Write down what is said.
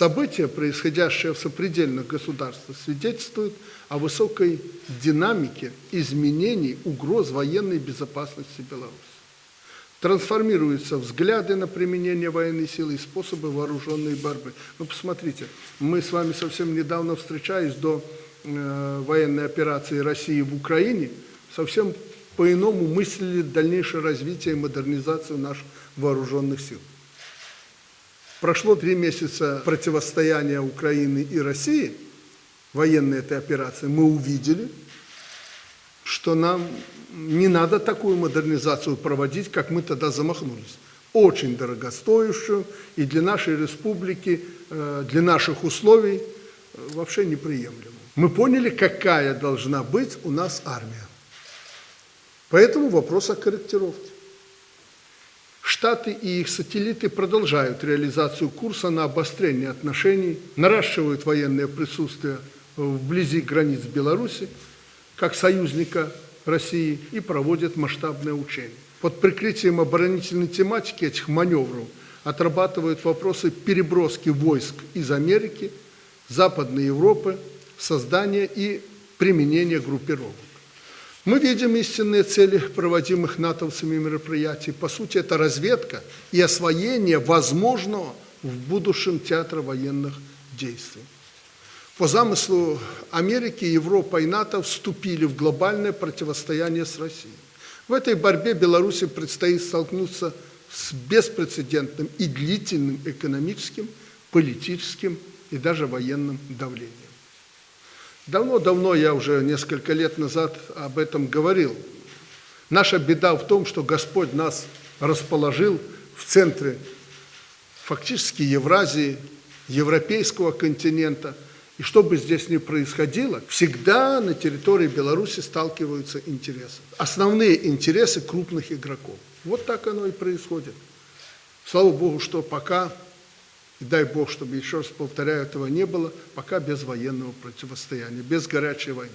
События, происходящие в сопредельных государствах, свидетельствуют о высокой динамике изменений угроз военной безопасности Беларуси. Трансформируются взгляды на применение военной силы и способы вооруженной борьбы. Ну, посмотрите, мы с вами совсем недавно встречались до э, военной операции России в Украине, совсем по-иному мыслили дальнейшее развитие и модернизацию наших вооруженных сил. Прошло три месяца противостояния Украины и России, военной этой операции, мы увидели, что нам не надо такую модернизацию проводить, как мы тогда замахнулись. Очень дорогостоящую и для нашей республики, э, для наших условий э, вообще неприемлемую. Мы поняли, какая должна быть у нас армия. Поэтому вопрос о корректировке. Штаты и их сателлиты продолжают реализацию курса на обострение отношений, наращивают военное присутствие вблизи границ Беларуси, как союзника России, и проводят масштабные учения. Под прикрытием оборонительной тематики этих маневров отрабатывают вопросы переброски войск из Америки, Западной Европы, создания и применения группировок. Мы видим истинные цели проводимых натовцами мероприятий. По сути, это разведка и освоение возможного в будущем театра военных действий. По замыслу Америки, Европа и НАТО вступили в глобальное противостояние с Россией. В этой борьбе Беларуси предстоит столкнуться с беспрецедентным и длительным экономическим, политическим и даже военным давлением. Давно-давно, я уже несколько лет назад об этом говорил. Наша беда в том, что Господь нас расположил в центре фактически Евразии, европейского континента. И что бы здесь ни происходило, всегда на территории Беларуси сталкиваются интересы. Основные интересы крупных игроков. Вот так оно и происходит. Слава Богу, что пока и дай Бог, чтобы, еще раз повторяю, этого не было, пока без военного противостояния, без горячей войны.